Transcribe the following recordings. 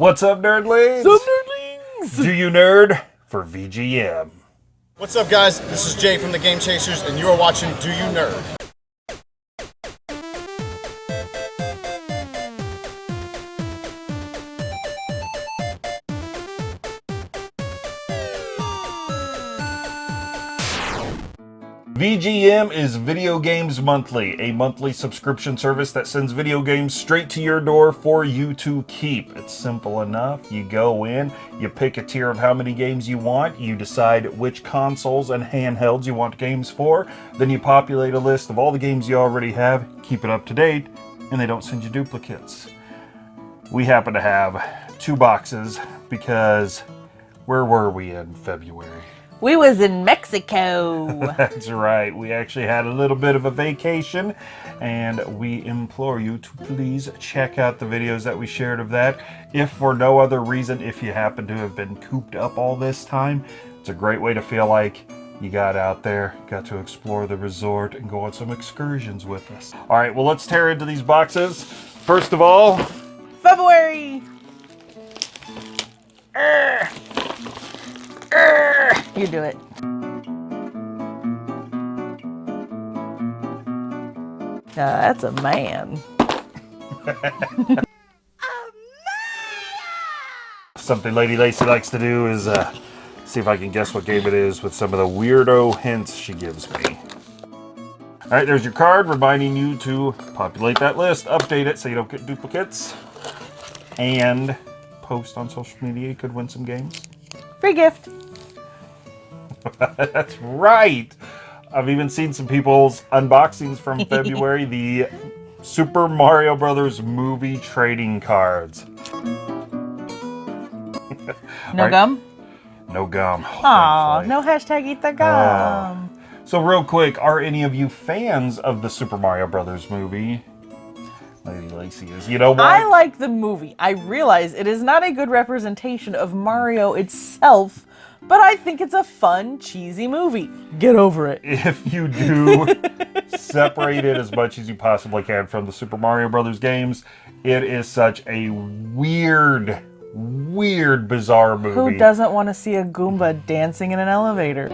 What's up, nerdlings? Some nerdlings! Do you nerd for VGM? What's up, guys? This is Jay from the Game Chasers, and you are watching Do You Nerd? VGM is Video Games Monthly, a monthly subscription service that sends video games straight to your door for you to keep. It's simple enough. You go in, you pick a tier of how many games you want, you decide which consoles and handhelds you want games for, then you populate a list of all the games you already have, keep it up to date, and they don't send you duplicates. We happen to have two boxes because where were we in February? We was in Mexico. That's right. We actually had a little bit of a vacation, and we implore you to please check out the videos that we shared of that. If for no other reason, if you happen to have been cooped up all this time, it's a great way to feel like you got out there, got to explore the resort, and go on some excursions with us. All right, well, let's tear into these boxes. First of all, February. Urgh. You do it. Uh, that's a man. something Lady Lacy likes to do is uh, see if I can guess what game it is with some of the weirdo hints she gives me. All right, there's your card reminding you to populate that list, update it so you don't get duplicates, and post on social media. You could win some games. Free gift. That's right. I've even seen some people's unboxings from February. the Super Mario Brothers movie trading cards. No right. gum? No gum. Oh, Aw, thankfully. no hashtag eat the ah. gum. So real quick, are any of you fans of the Super Mario Brothers movie? Lady Lacy is. You know what? I like the movie. I realize it is not a good representation of Mario itself, but I think it's a fun, cheesy movie. Get over it. if you do separate it as much as you possibly can from the Super Mario Brothers games, it is such a weird, weird, bizarre movie. Who doesn't want to see a Goomba dancing in an elevator?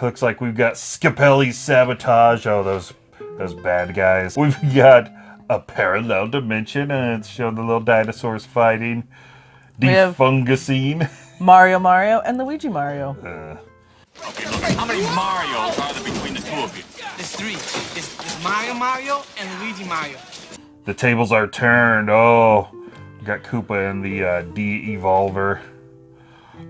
Looks like we've got Scapelli Sabotage. Oh, those those bad guys. We've got a parallel dimension, and it's showing the little dinosaurs fighting. We have- Defungusine. Mario Mario and Luigi Mario. How many Marios are there between the two of you? There's three. There's, there's Mario Mario and Luigi Mario. The tables are turned. Oh, we got Koopa and the uh, D-Evolver.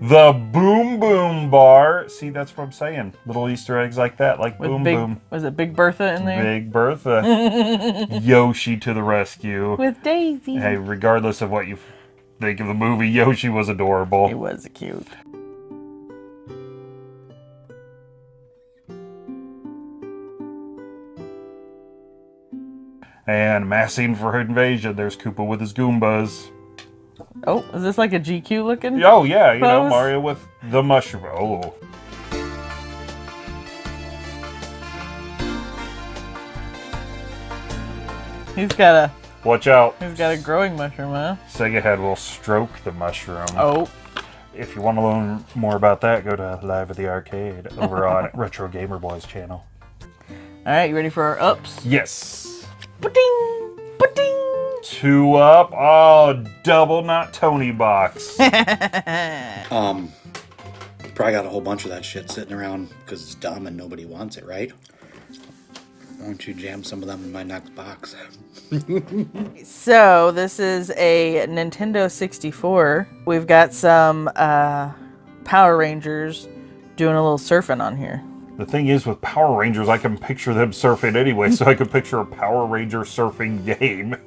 The Boom Boom Bar. See, that's what I'm saying. Little Easter eggs like that, like With Boom big, Boom. was it Big Bertha in there? Big Bertha. Yoshi to the rescue. With Daisy. Hey, regardless of what you think of the movie, Yoshi was adorable. He was cute. And massing for her invasion. There's Koopa with his Goombas. Oh, is this like a GQ looking? Oh, yeah, you know, Mario with the mushroom. Oh. He's got a Watch out. he's got a growing mushroom, huh? Sega Head will stroke the mushroom. Oh, If you want to learn more about that, go to Live at the Arcade over on Retro Gamer Boys channel. all right. You ready for our ups? Yes. Ba-ding, ba-ding. Two up. Oh, double not Tony box. Um, probably got a whole bunch of that shit sitting around because it's dumb and nobody wants it, right? Why don't you jam some of them in my next box? So this is a Nintendo 64. We've got some uh, Power Rangers doing a little surfing on here. The thing is, with Power Rangers, I can picture them surfing anyway, so I could picture a Power Ranger surfing game.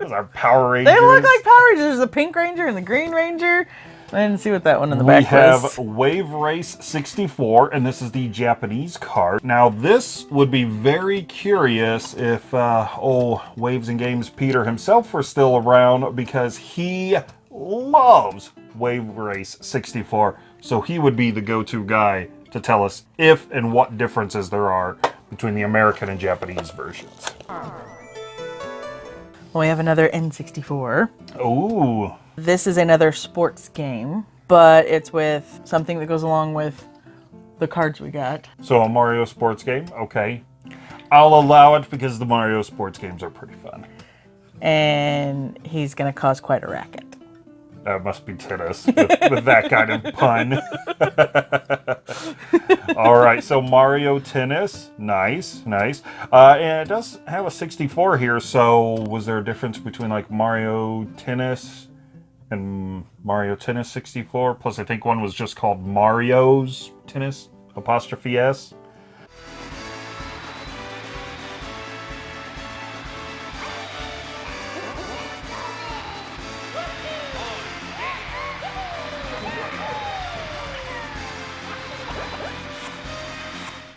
Those are Power Rangers. They look like Power Rangers. There's the Pink Ranger and the Green Ranger. I didn't see what that one in the We back was. We have. Wave Race 64, and this is the Japanese card. Now, this would be very curious if uh, old Waves and Games Peter himself were still around because he loves Wave Race 64. So he would be the go-to guy to tell us if and what differences there are between the American and Japanese versions. We have another N64. Ooh. This is another sports game, but it's with something that goes along with the cards we got. So a Mario sports game? Okay. I'll allow it because the Mario sports games are pretty fun. And he's going to cause quite a racket. That must be tennis with, with that kind of pun. All right, so Mario Tennis, nice, nice. Uh, and it does have a 64 here. So was there a difference between like Mario Tennis and Mario Tennis 64? Plus, I think one was just called Mario's Tennis apostrophe s.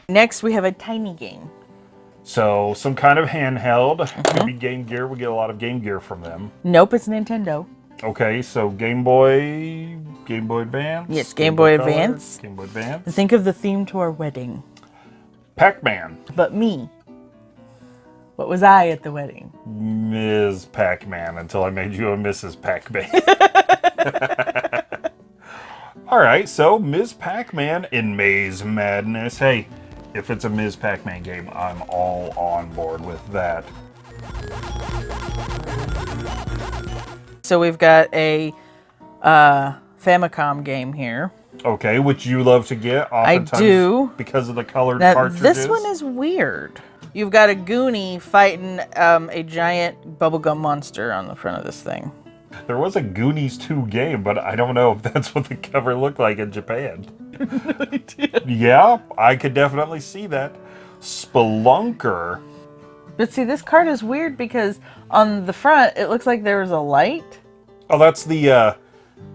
Next, we have a tiny game. So some kind of handheld. Mm-hmm. Could be Game Gear. We get a lot of Game Gear from them. Nope, it's Nintendo. Okay, so Game Boy, Game Boy Advance. Yes, Game Boy Color, Advance. Game Boy Advance. Think of the theme to our wedding. Pac-Man, But me. What was I at the wedding? Ms. Pac-Man, until I made you a Mrs. Pac-Man. All right, so Ms. Pac-Man in Maze Madness. Hey, if it's a Ms. Pac-Man game, I'm all on board with that. So we've got a uh, Famicom game here. Okay, which you love to get. I Oftentimes do. because of the colored Now, cartridges. this one is weird. You've got a Goonie fighting um, a giant bubblegum monster on the front of this thing. There was a Goonies 2 game, but I don't know if that's what the cover looked like in Japan. no Yeah, I could definitely see that. Spelunker. But see, this card is weird because on the front, it looks like there was a light. Oh, that's the, uh,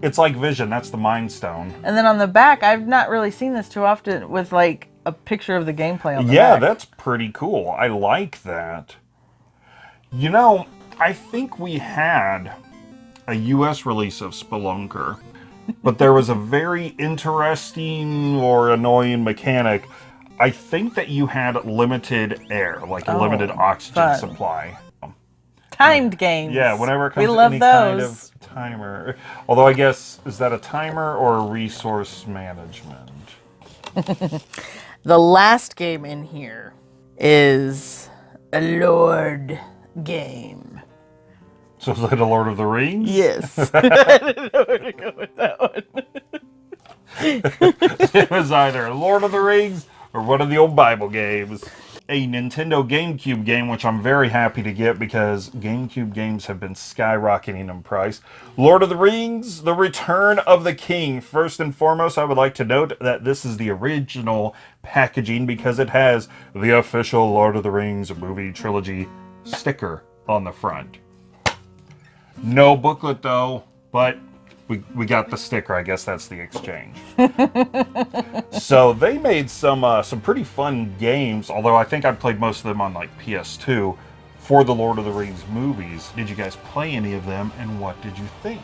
it's like Vision. That's the Mind Stone. And then on the back, I've not really seen this too often with like a picture of the gameplay on the Yeah, back. that's pretty cool. I like that. You know, I think we had a US release of Spelunker, but there was a very interesting or annoying mechanic. I think that you had limited air, like a Oh, limited oxygen fun. supply. timed games. Yeah, whenever it comes we to love any those. kind of timer. Although I guess is that a timer or a resource management? The last game in here is a Lord game. So is it a Lord of the Rings? Yes. I didn't know where to go with that one. it was either Lord of the Rings or one of the old Bible games. A Nintendo GameCube game, which I'm very happy to get because GameCube games have been skyrocketing in price. Lord of the Rings, The Return of the King. First and foremost, I would like to note that this is the original packaging because it has the official Lord of the Rings movie trilogy sticker on the front. No booklet though, but we, we got the sticker. I guess that's the exchange. so they made some uh, some pretty fun games. Although I think I played most of them on like PS2 for the Lord of the Rings movies. Did you guys play any of them, and what did you think?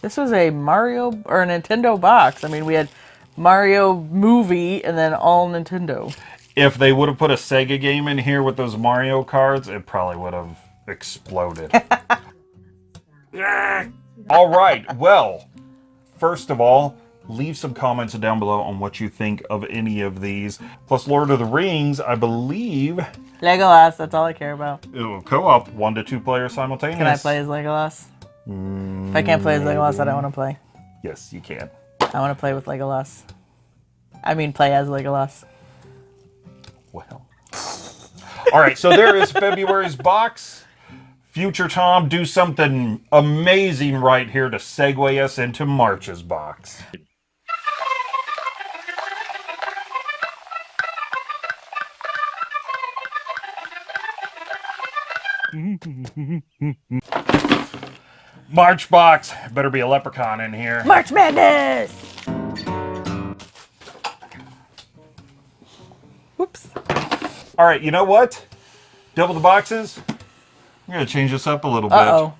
This was a Mario or a Nintendo box. I mean, we had Mario movie and then all Nintendo. If they would have put a Sega game in here with those Mario cards, it probably would have exploded. All right. Well, first of all, leave some comments down below on what you think of any of these. Plus, Lord of the Rings, I believe Legolas, that's all I care about. it will co-op one to two players simultaneous. Can I play as Legolas? If I can't play as Legolas, I don't want to play. Yes, you can. I want to play with Legolas. I mean, play as Legolas. Well. All right, so there is February's box. Future Tom, do something amazing right here to segue us into March's box. March box. Better be a leprechaun in here. March Madness! All right, you know what? Double the boxes. I'm gonna change this up a little bit. Uh oh.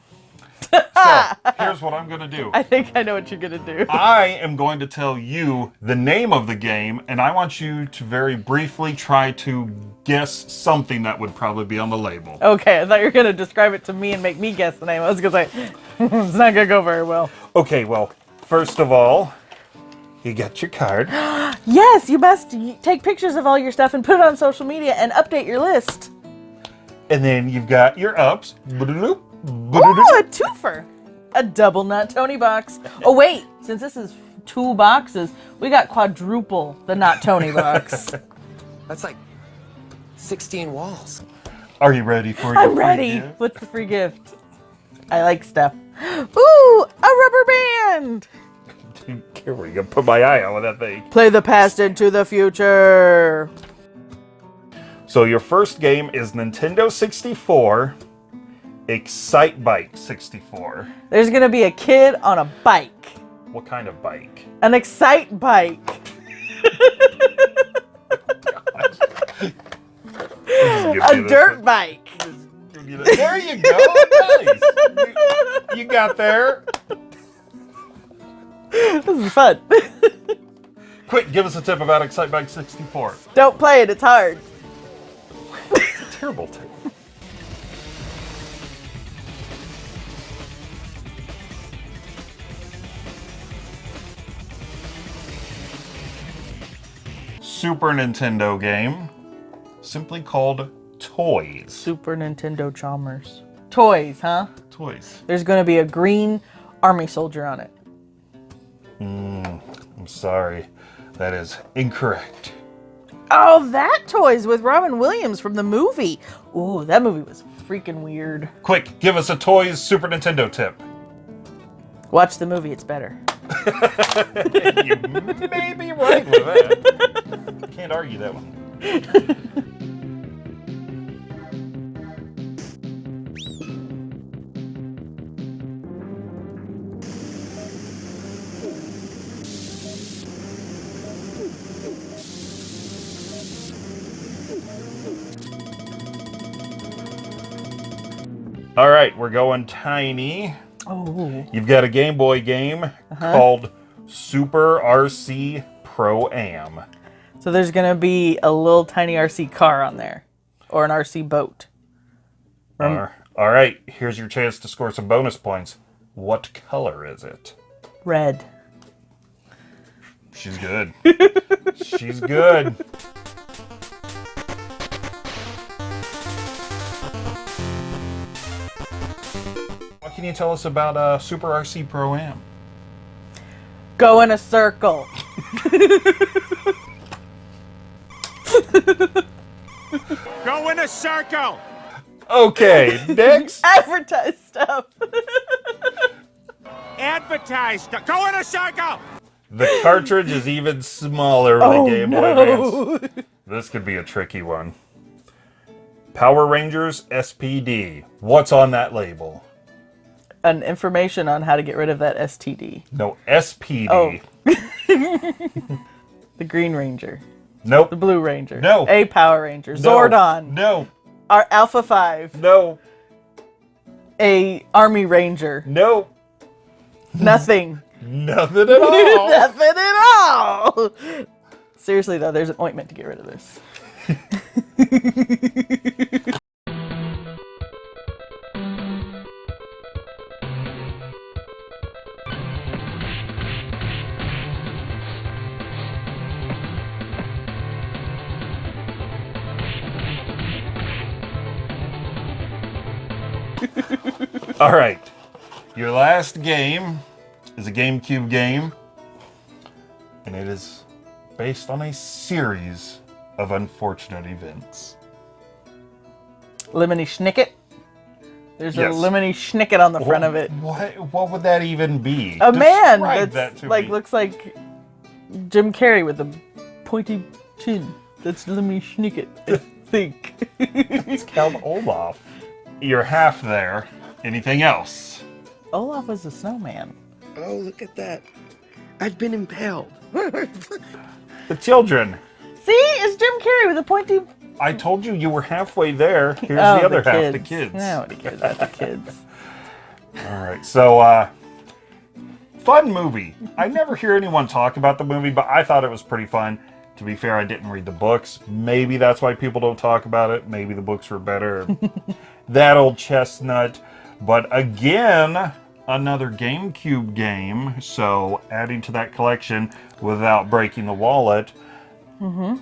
So here's what I'm gonna do. I think I know what you're gonna do. I am going to tell you the name of the game, and I want you to very briefly try to guess something that would probably be on the label. Okay, I thought you were gonna describe it to me and make me guess the name. I was gonna say it's not gonna go very well. Okay, well, first of all, you get your card. Yes, you must take pictures of all your stuff and put it on social media and update your list. And then you've got your ups. Ba-da-doop, Ooh, ba-da-doop. a twofer. A double nut Tony box. Oh wait, since this is two boxes, we got quadruple the not Tony box. That's like 16 walls. Are you ready for your I'm free ready. gift? What's the free gift? I like stuff. Ooh, a rubber band. Here we go. Put my eye on with that thing. Play the past into the future. So your first game is Nintendo 64, Excitebike 64. There's gonna be a kid on a bike. What kind of bike? An excite bike. A dirt bike. There you go. Nice. You, you got there. This is fun. Quick, give us a tip about Excitebike 64. Don't play it, it's hard. Terrible tip. Super Nintendo game, simply called Toys. Super Nintendo Chalmers. Toys, huh? Toys. There's gonna be a green army soldier on it. Mm, I'm sorry, that is incorrect. Oh, that toys with Robin Williams from the movie. Ooh, that movie was freaking weird. Quick, give us a Toys Super Nintendo tip. Watch the movie, it's better. you may be right with that. Can't argue that one. All right, we're going tiny. Oh, You've got a Game Boy game called Super RC Pro Am. so there's gonna be a little tiny RC car on there, or an RC boat. Uh, all right, here's your chance to score some bonus points. What color is it? Red. She's good. She's good. Can you tell us about uh, Super RC Pro Am? Go in a circle. Go in a circle! Okay, next. Advertise stuff. Advertise. stuff. Go in a circle! The cartridge is even smaller with Oh, a Game Boy no. Advance. This could be a tricky one. Power Rangers SPD. What's on that label? An information on how to get rid of that STD. No, SPD. Oh. The Green Ranger. Nope. The Blue Ranger. No. A Power Ranger. No. Zordon. No. Our Alpha 5. No. A Army Ranger. No. Nothing. Nothing at all. Nothing at all. Seriously though, there's an ointment to get rid of this. All right. Your last game is a GameCube game, and it is based on a series of unfortunate events. Lemony Snicket. There's Yes. a Lemony Snicket on the front of it. What? What would that even be? A man that's that like me. looks like Jim Carrey with a pointy chin. That's Lemony Snicket, I think. It's called Olaf. You're half there. Anything else? Olaf was a snowman. Oh, look at that. I've been impaled. The children. See, it's Jim Carrey with a pointy. I told you you were halfway there. Here's oh, the other half, the kids. kids. Nobody cares about the kids. All right, so uh, fun movie. I never hear anyone talk about the movie, but I thought it was pretty fun. To be fair, I didn't read the books. Maybe that's why people don't talk about it. Maybe the books were better. that old chestnut. But again, another GameCube game. So adding to that collection without breaking the wallet. Mm-hmm.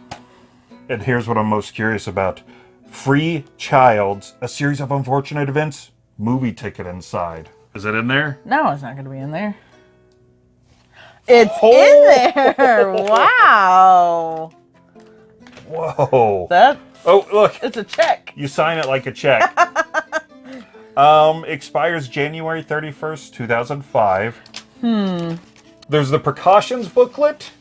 And here's what I'm most curious about. Free Childs, a series of unfortunate events, movie ticket inside. Is it in there? No, it's not going to be in there. It's Oh. in there. Wow. Whoa. That's Oh, look. it's a check. You sign it like a check. um, expires January 31st, 2005. Hmm. There's the precautions booklet,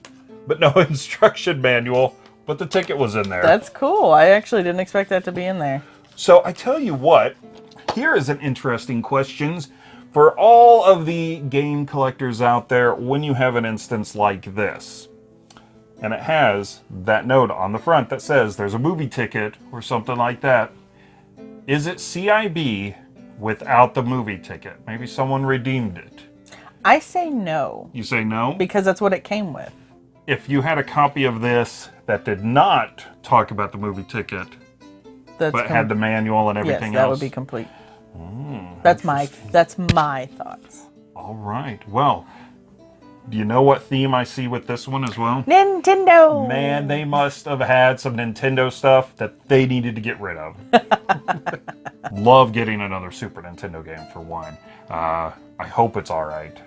but no instruction manual. But the ticket was in there. That's cool. I actually didn't expect that to be in there. So I tell you what, here is an interesting question for all of the game collectors out there when you have an instance like this. And it has that note on the front that says there's a movie ticket or something like that. Is it CIB without the movie ticket? Maybe someone redeemed it. I say no You say no? because that's what it came with. If you had a copy of this that did not talk about the movie ticket, That's but had the manual and yes, everything that else. That would be complete. Hmm, that's my that's my thoughts. All right. Well, do you know what theme I see with this one as well? Nintendo. Man, they must have had some Nintendo stuff that they needed to get rid of. Love getting another Super Nintendo game for one. Uh, I hope it's all right.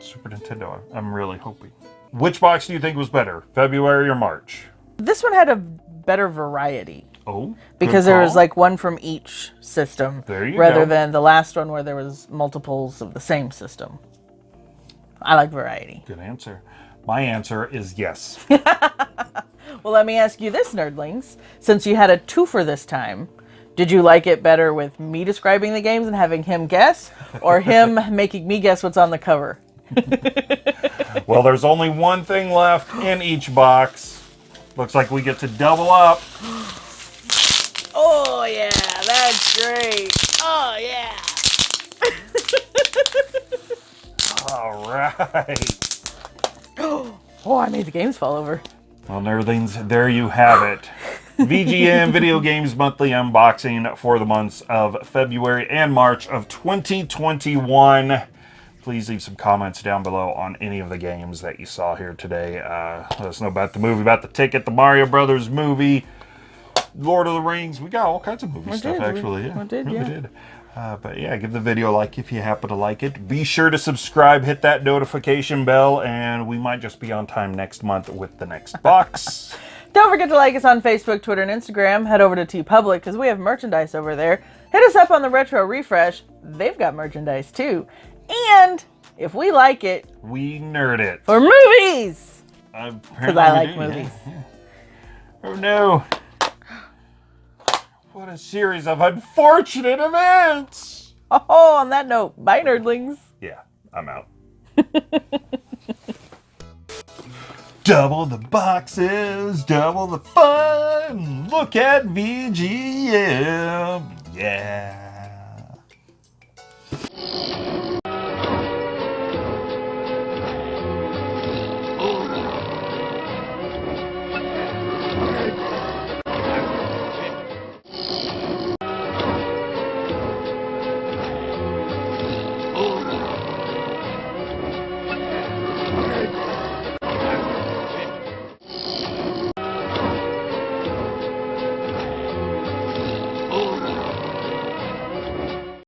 Super Nintendo, I'm really hoping. Which box do you think was better, February or March? This one had a better variety Oh, because there was like one from each system There you rather go. than the last one where there was multiples of the same system. I like variety. good answer. My answer is yes. Well, let me ask you this, nerdlings. Since you had a twofer this time, did you like it better with me describing the games and having him guess, or him making me guess what's on the cover? well, there's only one thing left in each box. Looks like we get to double up. Oh yeah, that's great. Oh yeah. All right. Oh, I made the games fall over. Well, nerdlings, there you have it. VGM Video Games Monthly Unboxing for the months of February and March of 2021. Please leave some comments down below on any of the games that you saw here today. Uh, let us know about the movie, about the ticket, the Mario Brothers movie, Lord of the Rings. We got all kinds of movie We stuff, did, we- actually. Yeah, we did, yeah. did. Uh, but yeah, give the video a like if you happen to like it. Be sure to subscribe, hit that notification bell, and we might just be on time next month with the next box. Don't forget to like us on Facebook, Twitter, and Instagram. Head over to TeePublic because we have merchandise over there. Hit us up on the Retro Refresh. They've got merchandise too. And if we like it, we nerd it. for movies, Because because I like movies. Oh no. What a series of unfortunate events. Oh, on that note, bye, nerdlings. Yeah, I'm out. double the boxes, double the fun. Look at VGM. Yeah.